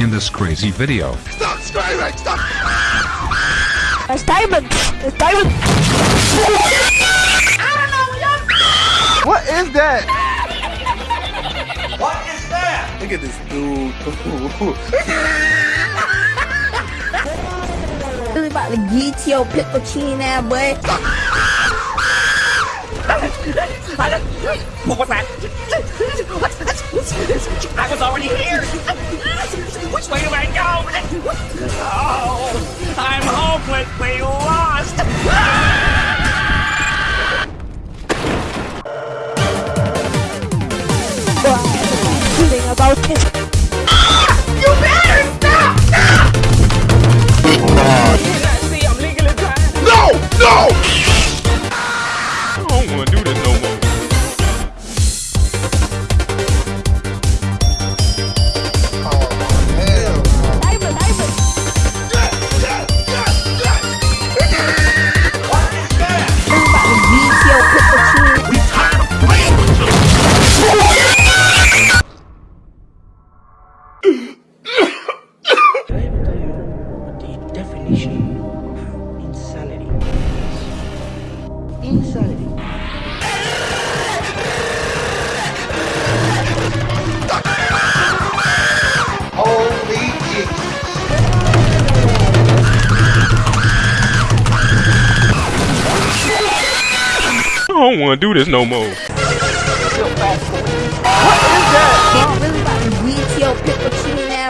in this crazy video. Stop screaming! Stop! It's Diamond! It's Diamond! What is that? What is that? Look at this dude. Really about to get your pickle chin out, boy. What was that? I was already here. Feeling Did I ever tell you what the definition of insanity is? Insanity. Holy. I don't wanna do this no more.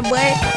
boy.